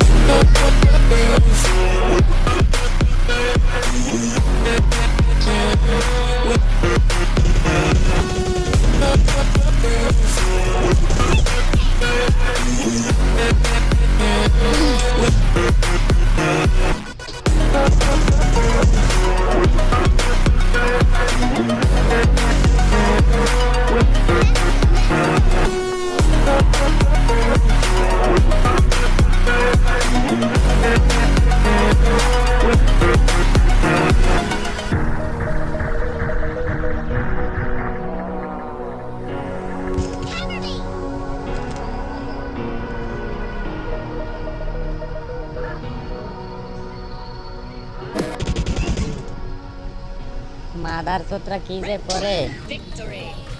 with otra por. Victory.